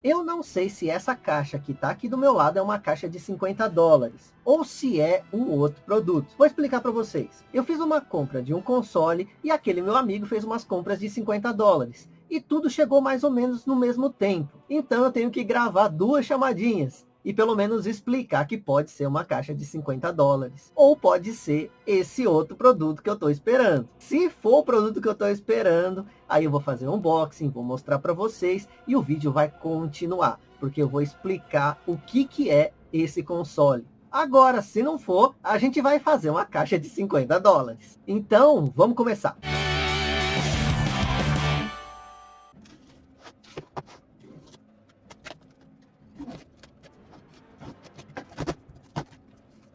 Eu não sei se essa caixa que está aqui do meu lado é uma caixa de 50 dólares, ou se é um outro produto. Vou explicar para vocês. Eu fiz uma compra de um console e aquele meu amigo fez umas compras de 50 dólares. E tudo chegou mais ou menos no mesmo tempo. Então eu tenho que gravar duas chamadinhas e pelo menos explicar que pode ser uma caixa de 50 dólares. Ou pode ser esse outro produto que eu estou esperando. Se for o produto que eu estou esperando, aí eu vou fazer um unboxing, vou mostrar para vocês e o vídeo vai continuar. Porque eu vou explicar o que, que é esse console. Agora, se não for, a gente vai fazer uma caixa de 50 dólares. Então, vamos começar.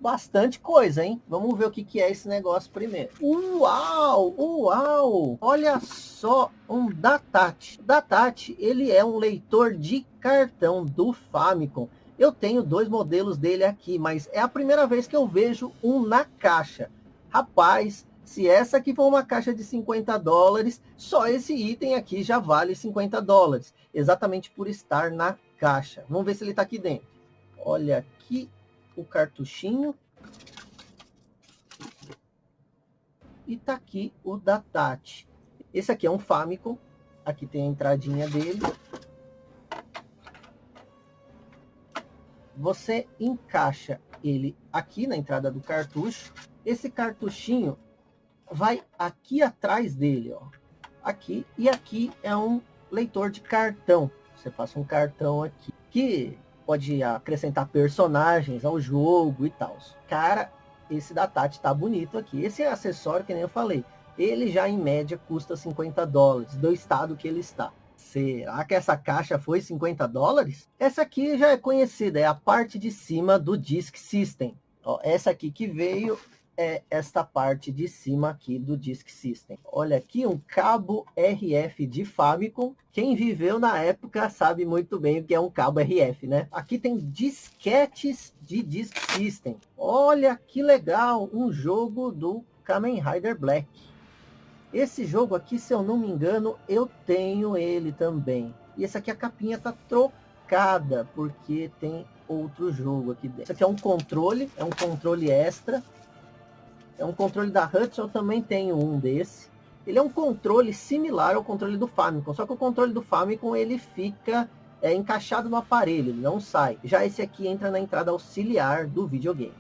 Bastante coisa, hein? Vamos ver o que, que é esse negócio primeiro. Uau! Uau! Olha só um Datat. Datat, ele é um leitor de cartão do Famicom. Eu tenho dois modelos dele aqui, mas é a primeira vez que eu vejo um na caixa. Rapaz, se essa aqui for uma caixa de 50 dólares, só esse item aqui já vale 50 dólares. Exatamente por estar na caixa. Vamos ver se ele está aqui dentro. Olha aqui o cartuchinho. E tá aqui o Datat. Esse aqui é um Famicom. Aqui tem a entradinha dele. Você encaixa ele aqui na entrada do cartucho. Esse cartuchinho vai aqui atrás dele, ó. Aqui e aqui é um leitor de cartão. Você passa um cartão aqui que pode acrescentar personagens ao jogo e tal. Cara, esse da Tati tá bonito aqui. Esse acessório, que nem eu falei, ele já em média custa 50 dólares, do estado que ele está. Será que essa caixa foi 50 dólares? Essa aqui já é conhecida, é a parte de cima do Disk System. Ó, essa aqui que veio é esta parte de cima aqui do Disk System. Olha aqui um cabo RF de Famicom. Quem viveu na época sabe muito bem o que é um cabo RF, né? Aqui tem disquetes de Disk System. Olha que legal, um jogo do Kamen Rider Black. Esse jogo aqui, se eu não me engano, eu tenho ele também. E esse aqui a capinha tá trocada, porque tem outro jogo aqui dentro. Esse aqui é um controle, é um controle extra é um controle da Hudson, eu também tenho um desse. Ele é um controle similar ao controle do Famicom, só que o controle do Famicom ele fica é, encaixado no aparelho, ele não sai. Já esse aqui entra na entrada auxiliar do videogame.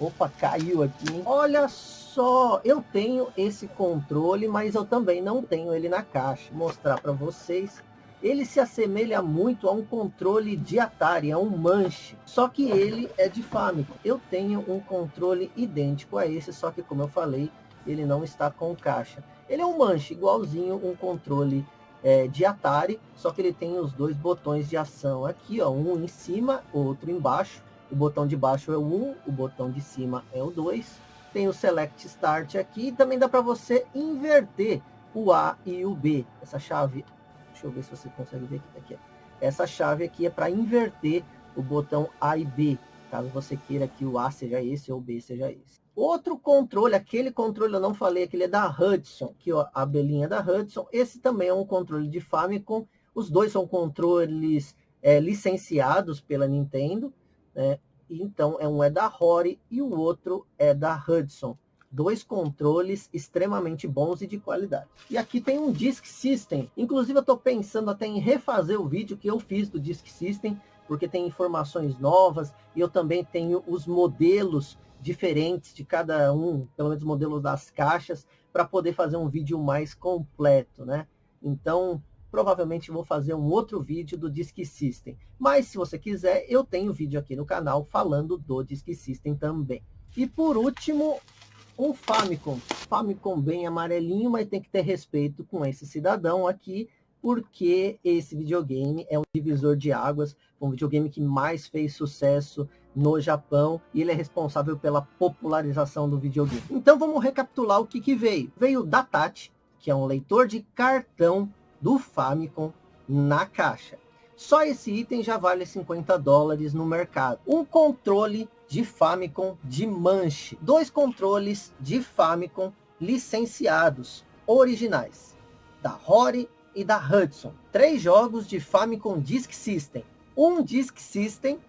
Opa, caiu aqui? Olha só, eu tenho esse controle, mas eu também não tenho ele na caixa. Vou mostrar para vocês ele se assemelha muito a um controle de Atari, a um manche, só que ele é de Famicom. Eu tenho um controle idêntico a esse, só que como eu falei, ele não está com caixa. Ele é um manche, igualzinho um controle é, de Atari, só que ele tem os dois botões de ação aqui, ó, um em cima, outro embaixo. O botão de baixo é o 1, o botão de cima é o 2. Tem o Select Start aqui, e também dá para você inverter o A e o B. Essa chave Deixa eu ver se você consegue ver aqui. aqui. Essa chave aqui é para inverter o botão A e B, caso você queira que o A seja esse ou o B seja esse. Outro controle, aquele controle eu não falei, aquele é da Hudson, que ó, a belinha da Hudson. Esse também é um controle de Famicom. Os dois são controles é, licenciados pela Nintendo, né? Então, é um é da Rory e o outro é da Hudson dois controles extremamente bons e de qualidade. E aqui tem um Disk System. Inclusive eu estou pensando até em refazer o vídeo que eu fiz do Disk System, porque tem informações novas e eu também tenho os modelos diferentes de cada um, pelo menos modelos das caixas, para poder fazer um vídeo mais completo, né? Então, provavelmente vou fazer um outro vídeo do Disk System. Mas se você quiser, eu tenho vídeo aqui no canal falando do Disk System também. E por último, um Famicom. Famicom bem amarelinho, mas tem que ter respeito com esse cidadão aqui, porque esse videogame é um divisor de águas, um videogame que mais fez sucesso no Japão, e ele é responsável pela popularização do videogame. Então vamos recapitular o que, que veio. Veio o Datat, que é um leitor de cartão do Famicom na caixa. Só esse item já vale 50 dólares no mercado. Um controle de Famicom de manche. Dois controles de Famicom licenciados, originais, da Rory e da Hudson. Três jogos de Famicom Disk System. Um Disk System,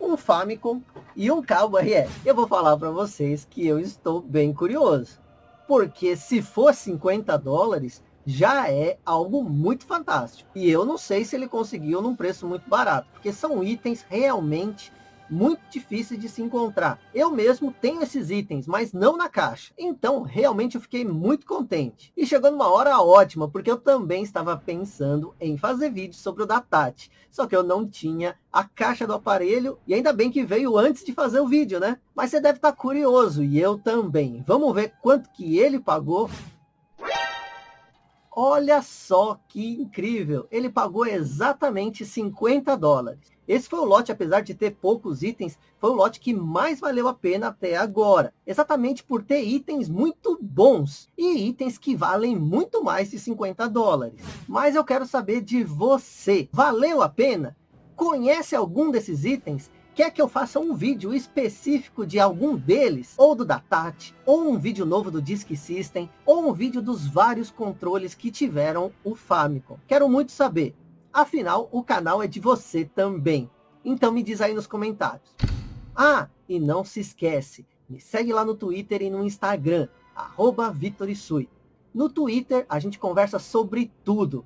um Famicom e um cabo RF. Eu vou falar para vocês que eu estou bem curioso. Porque se for 50 dólares, já é algo muito fantástico. E eu não sei se ele conseguiu num preço muito barato, porque são itens realmente muito difíceis de se encontrar. Eu mesmo tenho esses itens, mas não na caixa. Então, realmente eu fiquei muito contente. E chegou numa hora ótima, porque eu também estava pensando em fazer vídeo sobre o Datat. Só que eu não tinha a caixa do aparelho, e ainda bem que veio antes de fazer o vídeo, né? Mas você deve estar curioso, e eu também. Vamos ver quanto que ele pagou Olha só que incrível, ele pagou exatamente 50 dólares. Esse foi o lote, apesar de ter poucos itens, foi o lote que mais valeu a pena até agora. Exatamente por ter itens muito bons e itens que valem muito mais de 50 dólares. Mas eu quero saber de você, valeu a pena? Conhece algum desses itens? Quer que eu faça um vídeo específico de algum deles? Ou do Datat? Ou um vídeo novo do Disk System? Ou um vídeo dos vários controles que tiveram o Famicom? Quero muito saber. Afinal, o canal é de você também. Então me diz aí nos comentários. Ah, e não se esquece, me segue lá no Twitter e no Instagram, arroba Vitorisui. No Twitter, a gente conversa sobre tudo.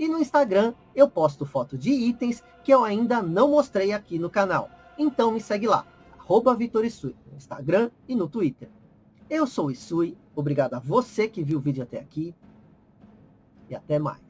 E no Instagram eu posto foto de itens que eu ainda não mostrei aqui no canal. Então me segue lá, arroba no Instagram e no Twitter. Eu sou o Isui, obrigado a você que viu o vídeo até aqui e até mais.